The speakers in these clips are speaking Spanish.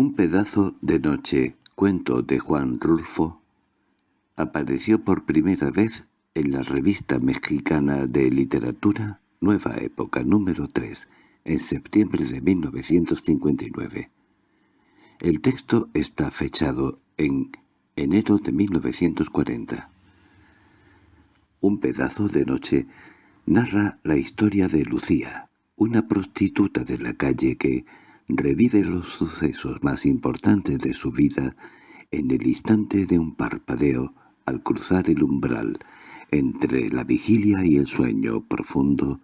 Un pedazo de noche, cuento de Juan Rulfo, apareció por primera vez en la revista mexicana de literatura Nueva Época número 3, en septiembre de 1959. El texto está fechado en enero de 1940. Un pedazo de noche narra la historia de Lucía, una prostituta de la calle que revive los sucesos más importantes de su vida en el instante de un parpadeo al cruzar el umbral entre la vigilia y el sueño profundo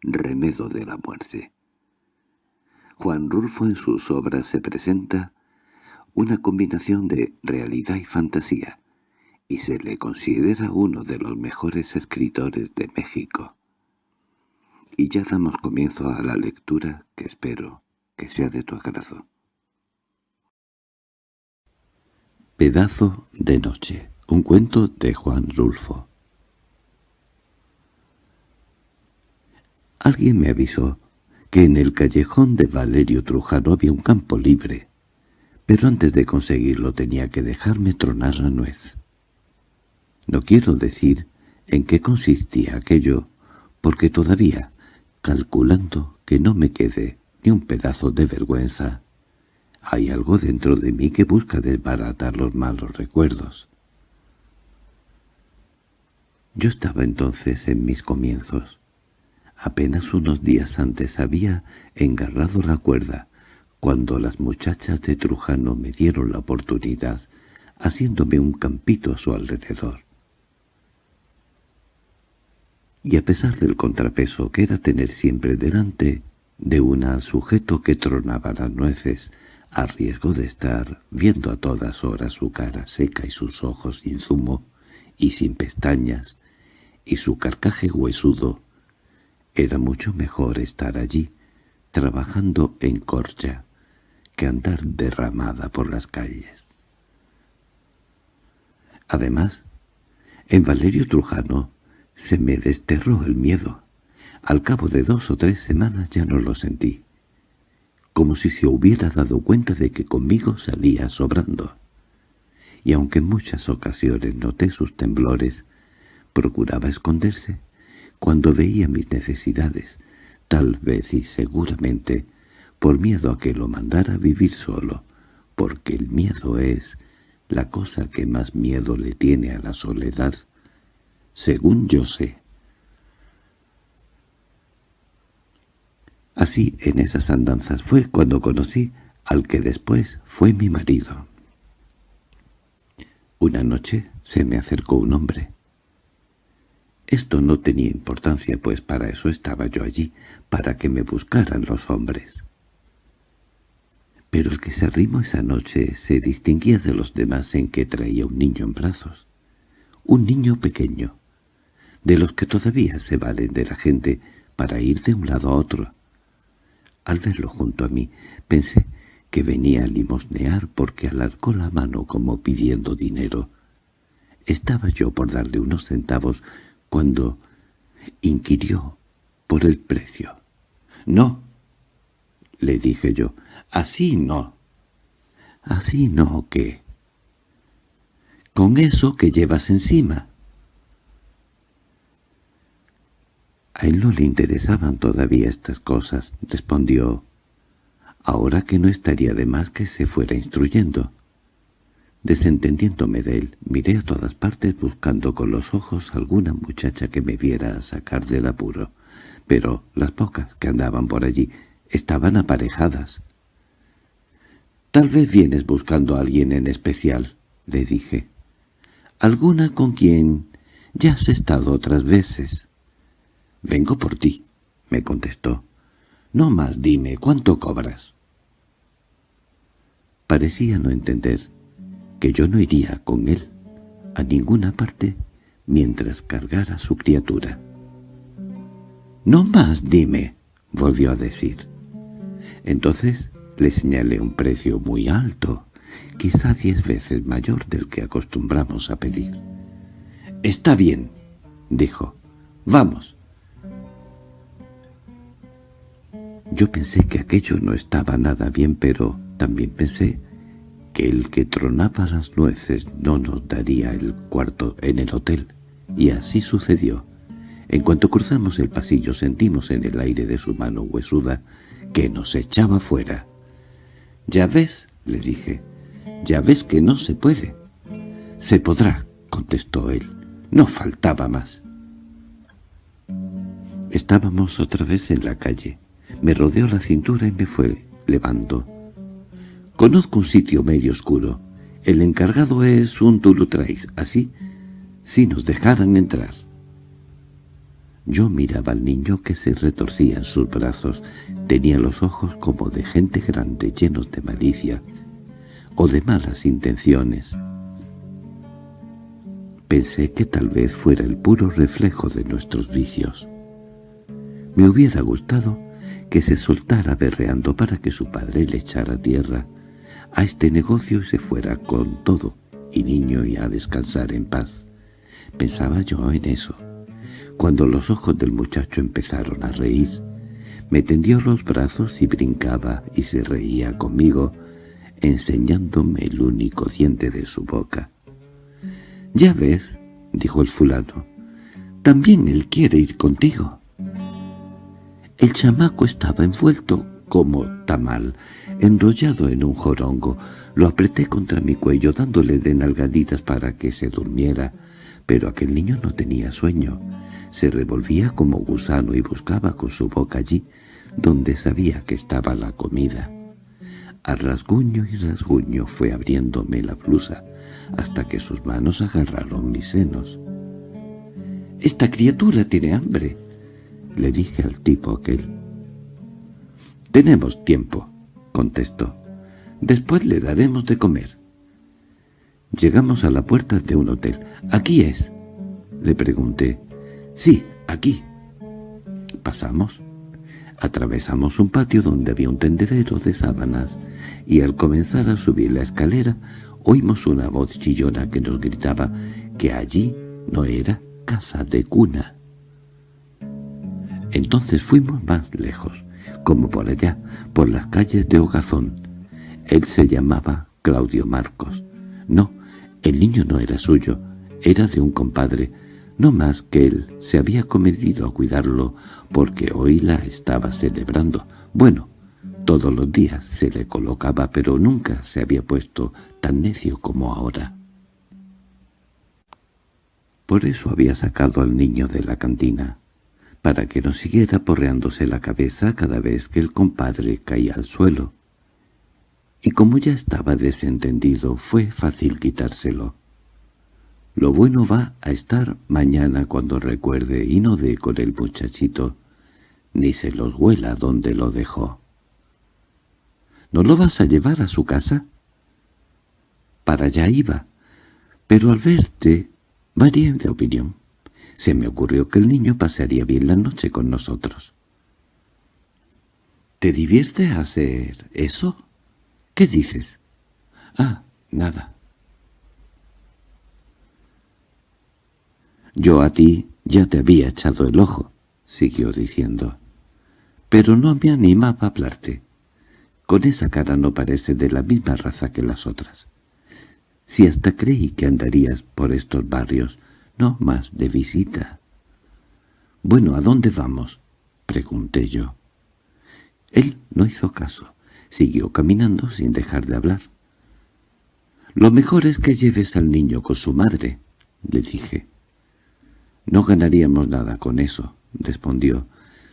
remedo de la muerte. Juan Rulfo en sus obras se presenta una combinación de realidad y fantasía, y se le considera uno de los mejores escritores de México. Y ya damos comienzo a la lectura que espero que sea de tu agrado. Pedazo de noche. Un cuento de Juan Rulfo. Alguien me avisó que en el callejón de Valerio Trujano había un campo libre, pero antes de conseguirlo tenía que dejarme tronar la nuez. No quiero decir en qué consistía aquello, porque todavía, calculando que no me quede un pedazo de vergüenza, hay algo dentro de mí que busca desbaratar los malos recuerdos. Yo estaba entonces en mis comienzos. Apenas unos días antes había engarrado la cuerda, cuando las muchachas de Trujano me dieron la oportunidad, haciéndome un campito a su alrededor. Y a pesar del contrapeso que era tener siempre delante de una al sujeto que tronaba las nueces, a riesgo de estar viendo a todas horas su cara seca y sus ojos sin zumo y sin pestañas, y su carcaje huesudo, era mucho mejor estar allí, trabajando en corcha, que andar derramada por las calles. Además, en Valerio Trujano se me desterró el miedo. Al cabo de dos o tres semanas ya no lo sentí, como si se hubiera dado cuenta de que conmigo salía sobrando. Y aunque en muchas ocasiones noté sus temblores, procuraba esconderse cuando veía mis necesidades, tal vez y seguramente por miedo a que lo mandara a vivir solo, porque el miedo es la cosa que más miedo le tiene a la soledad, según yo sé. Así, en esas andanzas fue cuando conocí al que después fue mi marido. Una noche se me acercó un hombre. Esto no tenía importancia, pues para eso estaba yo allí, para que me buscaran los hombres. Pero el que se arrimó esa noche se distinguía de los demás en que traía un niño en brazos. Un niño pequeño, de los que todavía se valen de la gente para ir de un lado a otro. Al verlo junto a mí, pensé que venía a limosnear porque alargó la mano como pidiendo dinero. Estaba yo por darle unos centavos cuando inquirió por el precio. «No», le dije yo, «así no». «Así no, ¿qué?» «Con eso que llevas encima». A él no le interesaban todavía estas cosas, respondió. Ahora que no estaría de más que se fuera instruyendo. Desentendiéndome de él, miré a todas partes buscando con los ojos alguna muchacha que me viera a sacar del apuro, pero las pocas que andaban por allí estaban aparejadas. «Tal vez vienes buscando a alguien en especial», le dije. «Alguna con quien ya has estado otras veces». «Vengo por ti», me contestó. «No más dime, ¿cuánto cobras?» Parecía no entender que yo no iría con él a ninguna parte mientras cargara su criatura. «No más, dime», volvió a decir. Entonces le señalé un precio muy alto, quizá diez veces mayor del que acostumbramos a pedir. «Está bien», dijo. «Vamos». Yo pensé que aquello no estaba nada bien, pero También pensé que el que tronaba las nueces no nos daría el cuarto en el hotel, y así sucedió. En cuanto cruzamos el pasillo sentimos en el aire de su mano huesuda que nos echaba fuera. «Ya ves», le dije, «ya ves que no se puede». «Se podrá», contestó él. «No faltaba más». Estábamos otra vez en la calle. Me rodeó la cintura y me fue levando. Conozco un sitio medio oscuro. El encargado es un Tulutrais, así, si nos dejaran entrar. Yo miraba al niño que se retorcía en sus brazos. Tenía los ojos como de gente grande, llenos de malicia o de malas intenciones. Pensé que tal vez fuera el puro reflejo de nuestros vicios. Me hubiera gustado que se soltara berreando para que su padre le echara tierra, a este negocio y se fuera con todo, y niño y a descansar en paz. Pensaba yo en eso. Cuando los ojos del muchacho empezaron a reír, me tendió los brazos y brincaba y se reía conmigo, enseñándome el único diente de su boca. «Ya ves», dijo el fulano, «también él quiere ir contigo». El chamaco estaba envuelto como tamal, enrollado en un jorongo. Lo apreté contra mi cuello dándole de nalgaditas para que se durmiera, pero aquel niño no tenía sueño. Se revolvía como gusano y buscaba con su boca allí donde sabía que estaba la comida. A rasguño y rasguño fue abriéndome la blusa hasta que sus manos agarraron mis senos. «¡Esta criatura tiene hambre!» Le dije al tipo aquel. «Tenemos tiempo», contestó. «Después le daremos de comer». Llegamos a la puerta de un hotel. «¿Aquí es?» Le pregunté. «Sí, aquí». Pasamos. Atravesamos un patio donde había un tendedero de sábanas, y al comenzar a subir la escalera oímos una voz chillona que nos gritaba que allí no era casa de cuna. Entonces fuimos más lejos como por allá, por las calles de Hogazón. Él se llamaba Claudio Marcos. No, el niño no era suyo, era de un compadre, no más que él se había comedido a cuidarlo porque hoy la estaba celebrando. Bueno, todos los días se le colocaba, pero nunca se había puesto tan necio como ahora. Por eso había sacado al niño de la cantina para que no siguiera porreándose la cabeza cada vez que el compadre caía al suelo. Y como ya estaba desentendido, fue fácil quitárselo. Lo bueno va a estar mañana cuando recuerde y no dé con el muchachito, ni se los huela donde lo dejó. ¿No lo vas a llevar a su casa? Para allá iba, pero al verte varié de opinión. Se me ocurrió que el niño pasaría bien la noche con nosotros. —¿Te divierte hacer eso? ¿Qué dices? —Ah, nada. —Yo a ti ya te había echado el ojo —siguió diciendo—, pero no me animaba a hablarte. Con esa cara no parece de la misma raza que las otras. Si hasta creí que andarías por estos barrios, no más de visita. —Bueno, ¿a dónde vamos? —pregunté yo. Él no hizo caso. Siguió caminando sin dejar de hablar. —Lo mejor es que lleves al niño con su madre —le dije. —No ganaríamos nada con eso —respondió—.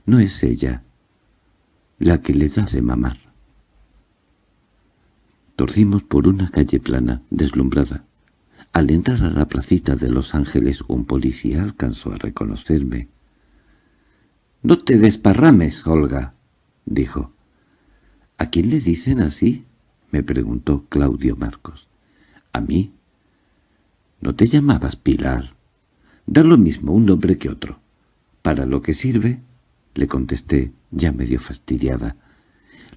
No es ella la que le da de mamar. Torcimos por una calle plana, deslumbrada. Al entrar a la placita de Los Ángeles un policía alcanzó a reconocerme. —No te desparrames, Olga —dijo. —¿A quién le dicen así? —me preguntó Claudio Marcos. —¿A mí? —¿No te llamabas Pilar? Da lo mismo un nombre que otro. —¿Para lo que sirve? —le contesté, ya medio fastidiada.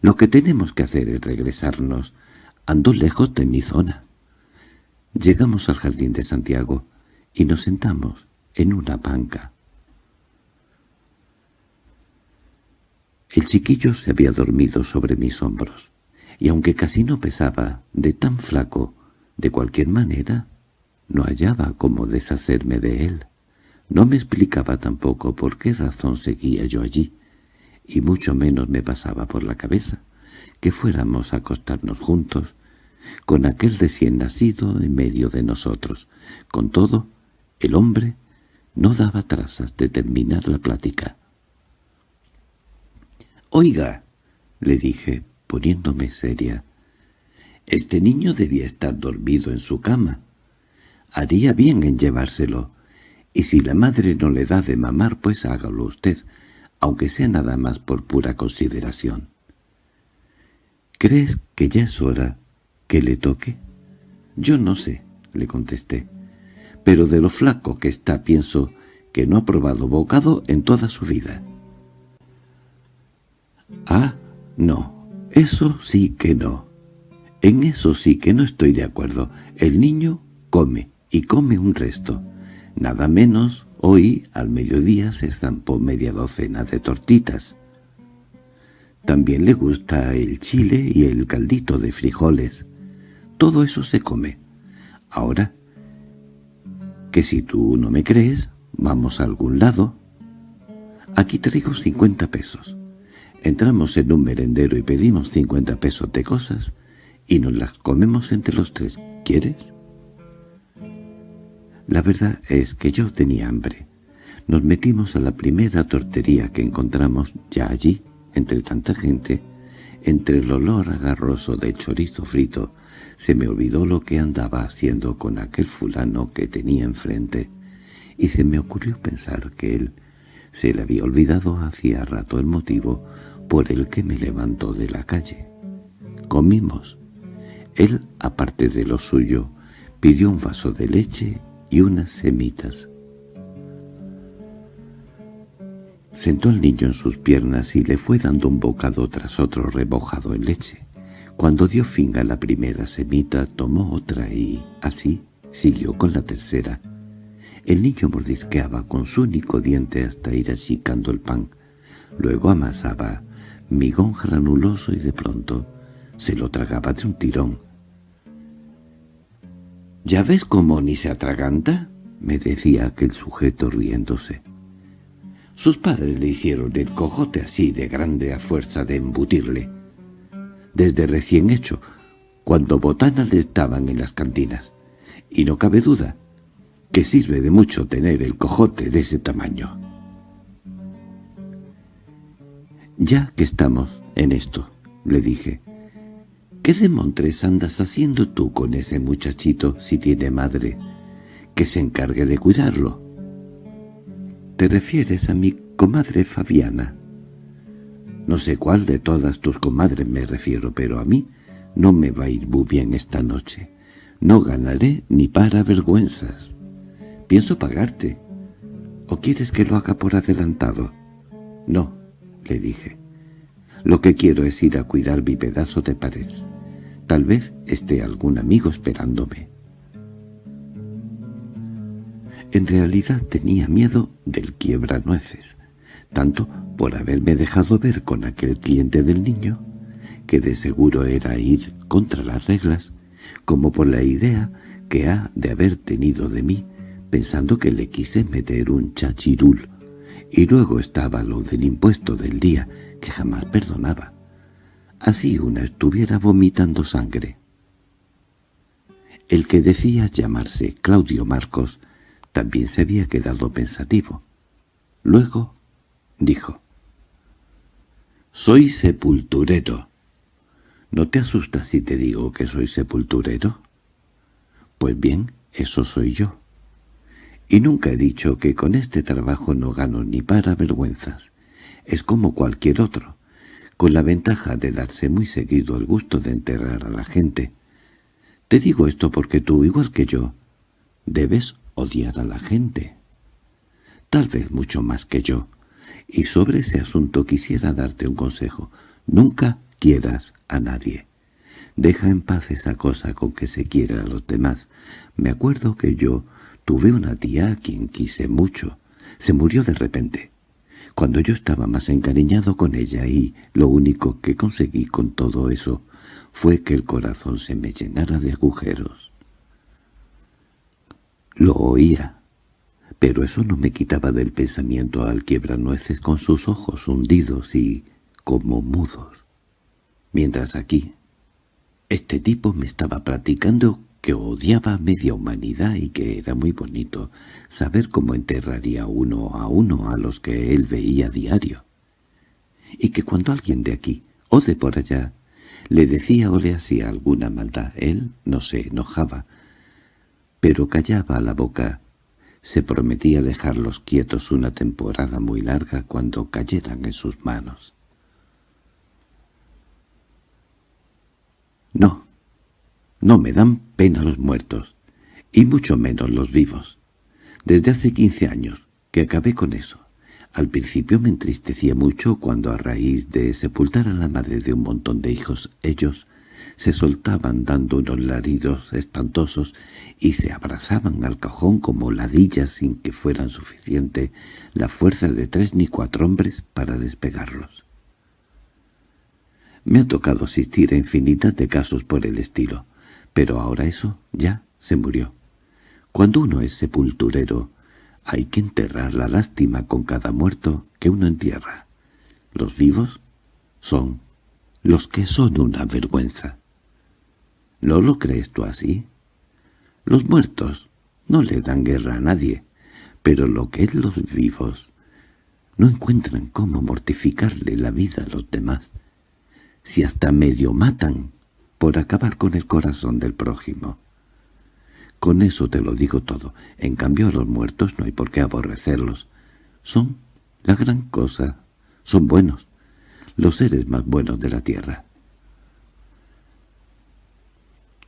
—Lo que tenemos que hacer es regresarnos. Ando lejos de mi zona. Llegamos al jardín de Santiago y nos sentamos en una banca. El chiquillo se había dormido sobre mis hombros. y aunque casi no pesaba, de tan flaco, de cualquier manera, no hallaba cómo deshacerme de él. No me explicaba tampoco por qué razón seguía yo allí, y mucho menos me pasaba por la cabeza que fuéramos a acostarnos juntos, con aquel recién nacido en medio de nosotros. Con todo, el hombre no daba trazas de terminar la plática. «Oiga», le dije, poniéndome seria, «este niño debía estar dormido en su cama. Haría bien en llevárselo, y si la madre no le da de mamar, pues hágalo usted, aunque sea nada más por pura consideración». —¿Crees que ya es hora le toque? —Yo no sé —le contesté—, pero de lo flaco que está pienso que no ha probado bocado en toda su vida. —Ah, no, eso sí que no. En eso sí que no estoy de acuerdo. El niño come, y come un resto. Nada menos, hoy al mediodía se zampó media docena de tortitas. También le gusta el chile y el caldito de frijoles. Todo eso se come. Ahora, que si tú no me crees, vamos a algún lado. Aquí traigo cincuenta pesos. Entramos en un merendero y pedimos cincuenta pesos de cosas y nos las comemos entre los tres. ¿Quieres? La verdad es que yo tenía hambre. Nos metimos a la primera tortería que encontramos ya allí entre tanta gente, entre el olor agarroso de chorizo frito, se me olvidó lo que andaba haciendo con aquel fulano que tenía enfrente, y se me ocurrió pensar que él se le había olvidado hacía rato el motivo por el que me levantó de la calle. Comimos. Él, aparte de lo suyo, pidió un vaso de leche y unas semitas. Sentó al niño en sus piernas y le fue dando un bocado tras otro rebojado en leche. Cuando dio fin a la primera semita, tomó otra y, así, siguió con la tercera. El niño mordisqueaba con su único diente hasta ir achicando el pan. Luego amasaba migón granuloso y de pronto se lo tragaba de un tirón. —¿Ya ves cómo ni se atraganta? —me decía aquel sujeto riéndose. Sus padres le hicieron el cojote así de grande a fuerza de embutirle. Desde recién hecho, cuando botanas le estaban en las cantinas. Y no cabe duda que sirve de mucho tener el cojote de ese tamaño. «Ya que estamos en esto», le dije, «¿qué demontres andas haciendo tú con ese muchachito si tiene madre? Que se encargue de cuidarlo». —¿Te refieres a mi comadre Fabiana? No sé cuál de todas tus comadres me refiero, pero a mí no me va a ir muy bien esta noche. No ganaré ni para vergüenzas. Pienso pagarte. ¿O quieres que lo haga por adelantado? No, le dije. Lo que quiero es ir a cuidar mi pedazo de pared. Tal vez esté algún amigo esperándome. En realidad tenía miedo del quiebra-nueces, tanto por haberme dejado ver con aquel cliente del niño, que de seguro era ir contra las reglas, como por la idea que ha de haber tenido de mí, pensando que le quise meter un chachirul, y luego estaba lo del impuesto del día, que jamás perdonaba. Así una estuviera vomitando sangre. El que decía llamarse Claudio Marcos también se había quedado pensativo. Luego dijo, «Soy sepulturero». ¿No te asustas si te digo que soy sepulturero? Pues bien, eso soy yo. Y nunca he dicho que con este trabajo no gano ni para vergüenzas. Es como cualquier otro, con la ventaja de darse muy seguido el gusto de enterrar a la gente. Te digo esto porque tú, igual que yo, debes odiar a la gente. Tal vez mucho más que yo. Y sobre ese asunto quisiera darte un consejo. Nunca quieras a nadie. Deja en paz esa cosa con que se quiere a los demás. Me acuerdo que yo tuve una tía a quien quise mucho. Se murió de repente. Cuando yo estaba más encariñado con ella y lo único que conseguí con todo eso fue que el corazón se me llenara de agujeros. Lo oía, pero eso no me quitaba del pensamiento al quiebranueces con sus ojos hundidos y como mudos. Mientras aquí, este tipo me estaba practicando que odiaba media humanidad y que era muy bonito saber cómo enterraría uno a uno a los que él veía diario. Y que cuando alguien de aquí o de por allá le decía o le hacía alguna maldad, él no se enojaba, pero callaba la boca. Se prometía dejarlos quietos una temporada muy larga cuando cayeran en sus manos. No, no me dan pena los muertos, y mucho menos los vivos. Desde hace quince años que acabé con eso. Al principio me entristecía mucho cuando a raíz de sepultar a la madre de un montón de hijos ellos se soltaban dando unos laridos espantosos y se abrazaban al cajón como ladillas sin que fueran suficiente la fuerza de tres ni cuatro hombres para despegarlos. Me ha tocado asistir a infinidad de casos por el estilo, pero ahora eso ya se murió. Cuando uno es sepulturero, hay que enterrar la lástima con cada muerto que uno entierra. Los vivos son los que son una vergüenza. ¿No lo crees tú así? Los muertos no le dan guerra a nadie, pero lo que es los vivos no encuentran cómo mortificarle la vida a los demás si hasta medio matan por acabar con el corazón del prójimo. Con eso te lo digo todo. En cambio a los muertos no hay por qué aborrecerlos. Son la gran cosa. Son buenos. Los seres más buenos de la tierra.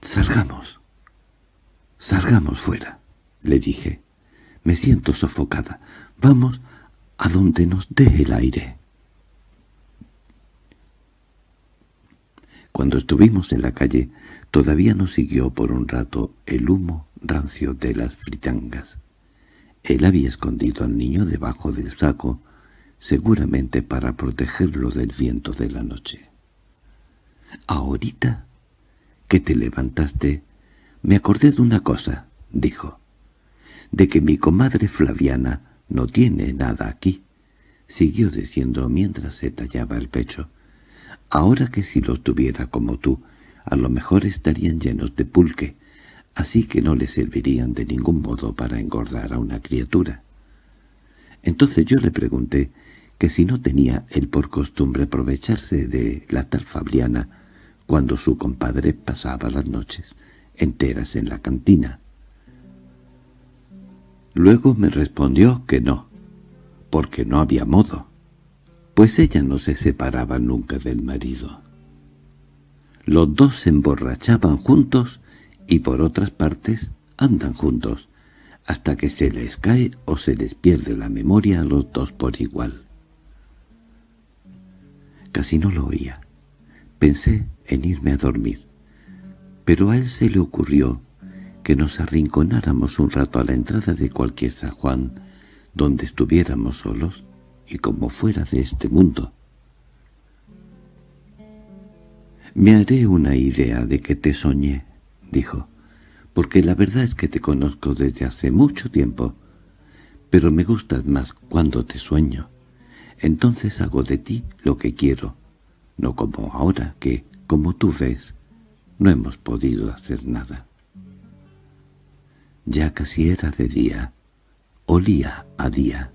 «Salgamos. Salgamos fuera», le dije. «Me siento sofocada. Vamos a donde nos dé el aire». Cuando estuvimos en la calle, todavía nos siguió por un rato el humo rancio de las fritangas. Él había escondido al niño debajo del saco, seguramente para protegerlo del viento de la noche. «Ahorita que te levantaste, me acordé de una cosa», dijo, «de que mi comadre Flaviana no tiene nada aquí», siguió diciendo mientras se tallaba el pecho. Ahora que si los tuviera como tú, a lo mejor estarían llenos de pulque, así que no le servirían de ningún modo para engordar a una criatura. Entonces yo le pregunté que si no tenía él por costumbre aprovecharse de la tal Fabiana cuando su compadre pasaba las noches enteras en la cantina. Luego me respondió que no, porque no había modo pues ella no se separaba nunca del marido. Los dos se emborrachaban juntos y por otras partes andan juntos, hasta que se les cae o se les pierde la memoria a los dos por igual. Casi no lo oía. Pensé en irme a dormir, pero a él se le ocurrió que nos arrinconáramos un rato a la entrada de cualquier San Juan, donde estuviéramos solos, y como fuera de este mundo. «Me haré una idea de que te soñé», dijo, «porque la verdad es que te conozco desde hace mucho tiempo, pero me gustas más cuando te sueño. Entonces hago de ti lo que quiero, no como ahora que, como tú ves, no hemos podido hacer nada». Ya casi era de día, olía a día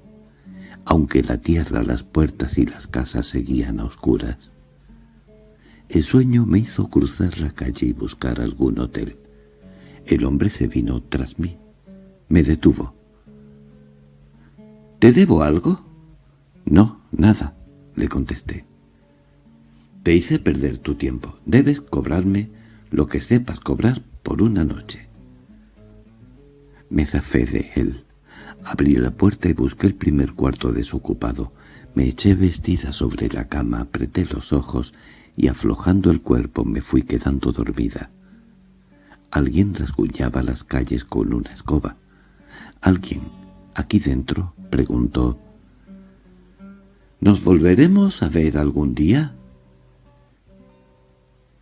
aunque la tierra, las puertas y las casas seguían a oscuras. El sueño me hizo cruzar la calle y buscar algún hotel. El hombre se vino tras mí. Me detuvo. —¿Te debo algo? —No, nada —le contesté. —Te hice perder tu tiempo. Debes cobrarme lo que sepas cobrar por una noche. Me zafé de él. Abrí la puerta y busqué el primer cuarto desocupado. Me eché vestida sobre la cama, apreté los ojos y aflojando el cuerpo me fui quedando dormida. Alguien rasguñaba las calles con una escoba. —¿Alguien aquí dentro? —preguntó. —¿Nos volveremos a ver algún día?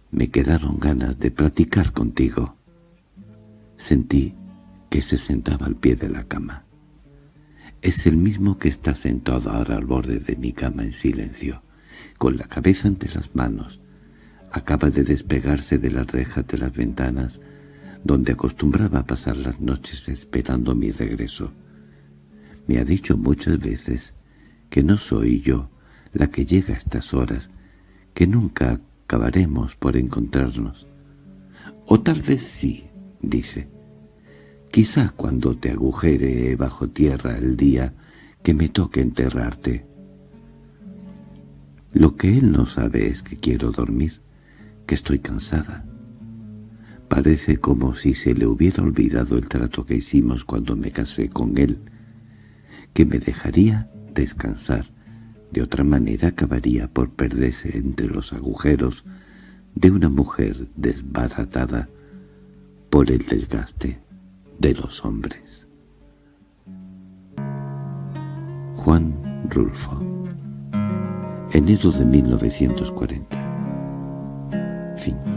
Me quedaron ganas de platicar contigo. Sentí que se sentaba al pie de la cama. Es el mismo que está sentado ahora al borde de mi cama en silencio, con la cabeza entre las manos. Acaba de despegarse de las rejas de las ventanas, donde acostumbraba a pasar las noches esperando mi regreso. Me ha dicho muchas veces que no soy yo la que llega a estas horas, que nunca acabaremos por encontrarnos. O tal vez sí, dice. Quizá cuando te agujere bajo tierra el día que me toque enterrarte. Lo que él no sabe es que quiero dormir, que estoy cansada. Parece como si se le hubiera olvidado el trato que hicimos cuando me casé con él, que me dejaría descansar, de otra manera acabaría por perderse entre los agujeros de una mujer desbaratada por el desgaste de los hombres. Juan Rulfo. Enero de 1940 Fin